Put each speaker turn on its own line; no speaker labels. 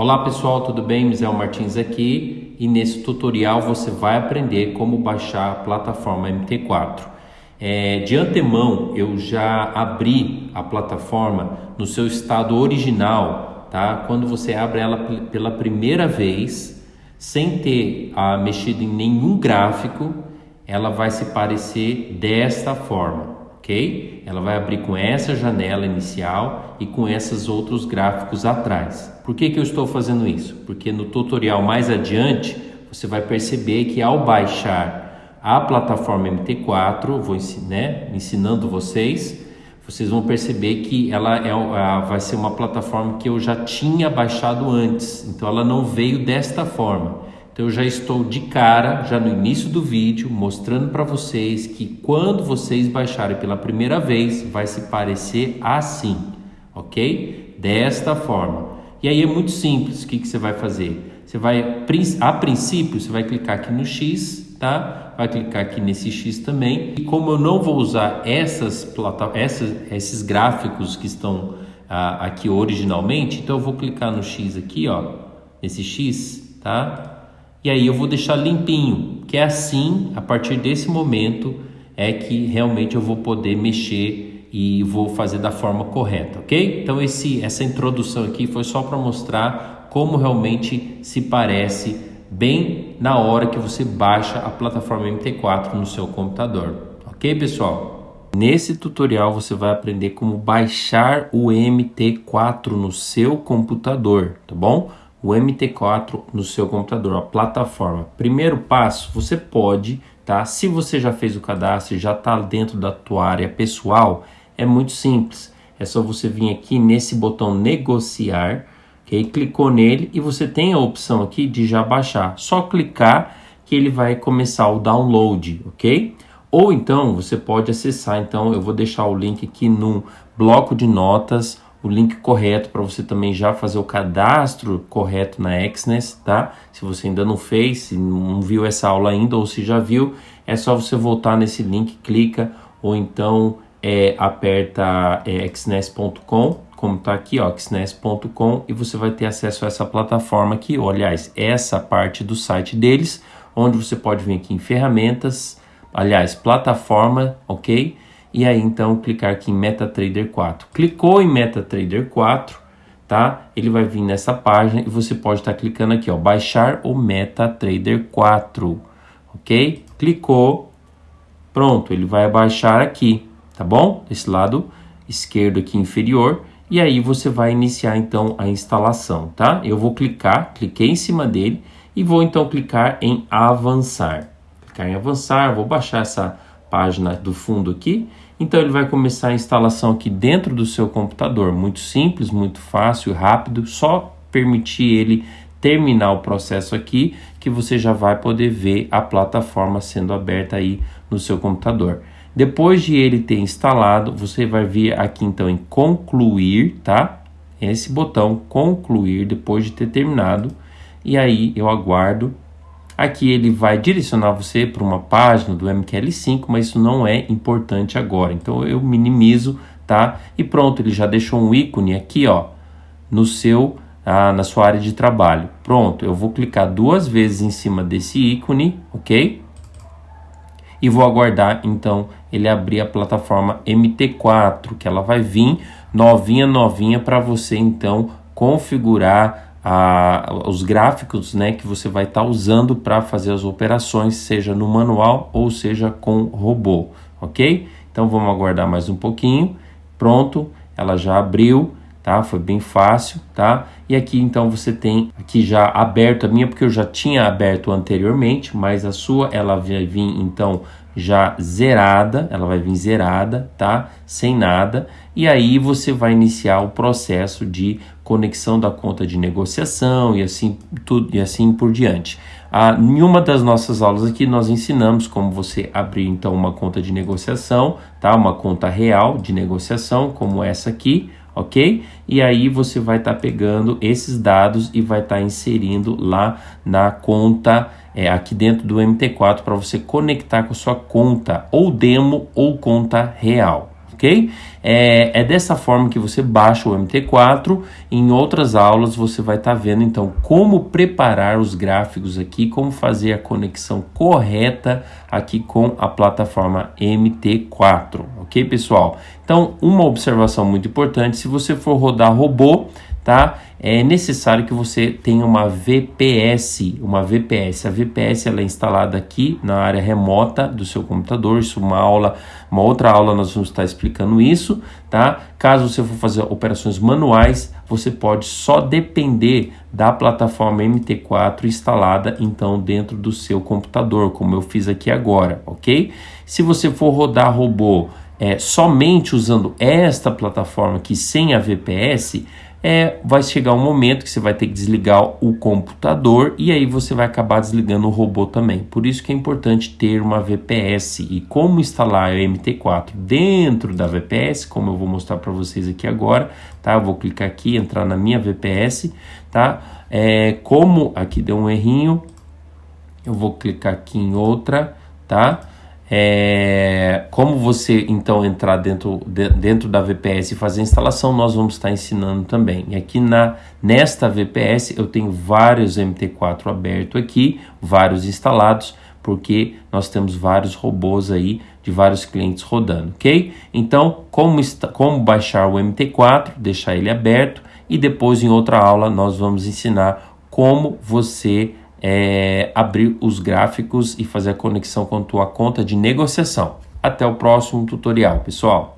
Olá pessoal, tudo bem? Misael Martins aqui e nesse tutorial você vai aprender como baixar a plataforma MT4. É, de antemão eu já abri a plataforma no seu estado original, tá? Quando você abre ela pela primeira vez, sem ter ah, mexido em nenhum gráfico, ela vai se parecer desta forma ok? Ela vai abrir com essa janela inicial e com esses outros gráficos atrás. Por que, que eu estou fazendo isso? Porque no tutorial mais adiante você vai perceber que ao baixar a plataforma MT4, vou né, ensinando vocês, vocês vão perceber que ela é, vai ser uma plataforma que eu já tinha baixado antes, então ela não veio desta forma. Então eu já estou de cara, já no início do vídeo, mostrando para vocês que quando vocês baixarem pela primeira vez, vai se parecer assim, ok? Desta forma. E aí é muito simples, o que, que você vai fazer? Você vai, a princípio, você vai clicar aqui no X, tá? Vai clicar aqui nesse X também. E como eu não vou usar essas, essas esses gráficos que estão ah, aqui originalmente, então eu vou clicar no X aqui, ó, nesse X, tá? E aí eu vou deixar limpinho, que é assim, a partir desse momento é que realmente eu vou poder mexer e vou fazer da forma correta, ok? Então esse, essa introdução aqui foi só para mostrar como realmente se parece bem na hora que você baixa a plataforma MT4 no seu computador, ok pessoal? Nesse tutorial você vai aprender como baixar o MT4 no seu computador, tá bom? O MT4 no seu computador, a plataforma. Primeiro passo, você pode, tá? Se você já fez o cadastro já está dentro da tua área pessoal, é muito simples. É só você vir aqui nesse botão negociar, ok? Clicou nele e você tem a opção aqui de já baixar. Só clicar que ele vai começar o download, ok? Ou então você pode acessar, então eu vou deixar o link aqui no bloco de notas o link correto para você também já fazer o cadastro correto na Exness, tá? Se você ainda não fez, se não viu essa aula ainda ou se já viu, é só você voltar nesse link, clica ou então é, aperta é, como tá aqui, ó, xness.com e você vai ter acesso a essa plataforma aqui, ou, aliás, essa parte do site deles, onde você pode vir aqui em ferramentas, aliás, plataforma, ok? E aí então clicar aqui em MetaTrader 4. Clicou em MetaTrader 4, tá? Ele vai vir nessa página e você pode estar tá clicando aqui, ó, baixar o MetaTrader 4, ok? Clicou, pronto, ele vai baixar aqui, tá bom? Esse lado esquerdo aqui inferior e aí você vai iniciar então a instalação, tá? Eu vou clicar, cliquei em cima dele e vou então clicar em avançar. Clicar em avançar, vou baixar essa página do fundo aqui. Então ele vai começar a instalação aqui dentro do seu computador, muito simples, muito fácil, rápido, só permitir ele terminar o processo aqui que você já vai poder ver a plataforma sendo aberta aí no seu computador. Depois de ele ter instalado, você vai vir aqui então em concluir, tá? Esse botão concluir depois de ter terminado e aí eu aguardo Aqui ele vai direcionar você para uma página do MQL5, mas isso não é importante agora. Então eu minimizo, tá? E pronto, ele já deixou um ícone aqui, ó, no seu ah, na sua área de trabalho. Pronto, eu vou clicar duas vezes em cima desse ícone, ok? E vou aguardar, então, ele abrir a plataforma MT4, que ela vai vir novinha, novinha para você, então, configurar a, os gráficos né, que você vai estar tá usando para fazer as operações, seja no manual ou seja com robô, ok? Então vamos aguardar mais um pouquinho. Pronto, ela já abriu, tá? Foi bem fácil, tá? E aqui então você tem aqui já aberto a minha, porque eu já tinha aberto anteriormente, mas a sua ela vai vir então já zerada, ela vai vir zerada, tá? Sem nada. E aí você vai iniciar o processo de conexão da conta de negociação e assim tudo e assim por diante. Ah, em uma das nossas aulas aqui nós ensinamos como você abrir então uma conta de negociação, tá? Uma conta real de negociação como essa aqui, ok? E aí você vai estar tá pegando esses dados e vai estar tá inserindo lá na conta é, aqui dentro do MT4 para você conectar com sua conta ou demo ou conta real, ok? É, é, dessa forma que você baixa o MT4. Em outras aulas você vai estar tá vendo então como preparar os gráficos aqui, como fazer a conexão correta aqui com a plataforma MT4, ok pessoal? Então uma observação muito importante, se você for rodar robô, tá? É necessário que você tenha uma VPS, uma VPS. A VPS ela é instalada aqui na área remota do seu computador. Isso uma aula, uma outra aula nós vamos estar explicando isso, tá? Caso você for fazer operações manuais, você pode só depender da plataforma MT4 instalada então dentro do seu computador, como eu fiz aqui agora, ok? Se você for rodar robô é, somente usando esta plataforma aqui sem a VPS, é, vai chegar um momento que você vai ter que desligar o computador e aí você vai acabar desligando o robô também. Por isso que é importante ter uma VPS e como instalar o MT4 dentro da VPS, como eu vou mostrar para vocês aqui agora, tá? Eu vou clicar aqui, entrar na minha VPS, tá? É, como aqui deu um errinho, eu vou clicar aqui em outra, tá? É, como você então entrar dentro, de, dentro da VPS e fazer a instalação, nós vamos estar ensinando também. E aqui na, nesta VPS eu tenho vários MT4 aberto aqui, vários instalados, porque nós temos vários robôs aí de vários clientes rodando, ok? Então, como, como baixar o MT4, deixar ele aberto e depois em outra aula nós vamos ensinar como você é, abrir os gráficos e fazer a conexão com a tua conta de negociação. Até o próximo tutorial, pessoal!